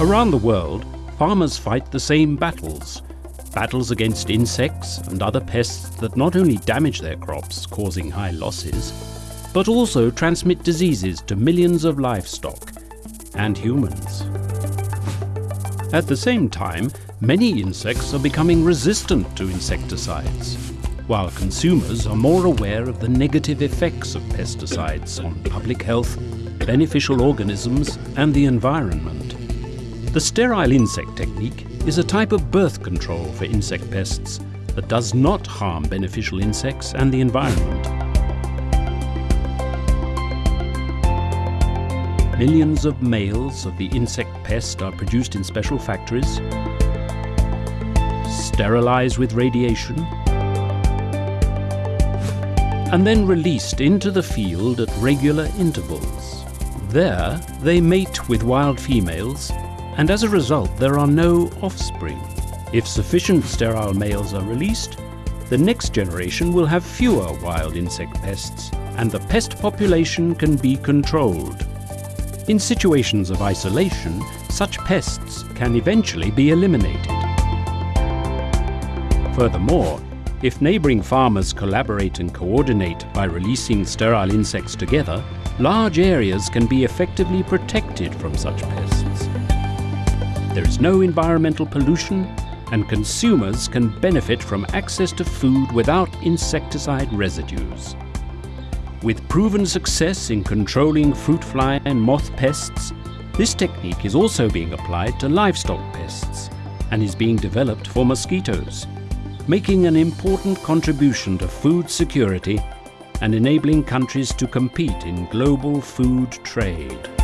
Around the world, farmers fight the same battles. Battles against insects and other pests that not only damage their crops, causing high losses, but also transmit diseases to millions of livestock and humans. At the same time, many insects are becoming resistant to insecticides, while consumers are more aware of the negative effects of pesticides on public health, beneficial organisms and the environment. The sterile insect technique is a type of birth control for insect pests that does not harm beneficial insects and the environment. Millions of males of the insect pest are produced in special factories, sterilized with radiation, and then released into the field at regular intervals. There, they mate with wild females, and as a result there are no offspring. If sufficient sterile males are released, the next generation will have fewer wild insect pests, and the pest population can be controlled. In situations of isolation, such pests can eventually be eliminated. Furthermore, if neighbouring farmers collaborate and coordinate by releasing sterile insects together, large areas can be effectively protected from such pests. There is no environmental pollution and consumers can benefit from access to food without insecticide residues. With proven success in controlling fruit fly and moth pests, this technique is also being applied to livestock pests and is being developed for mosquitoes, making an important contribution to food security and enabling countries to compete in global food trade.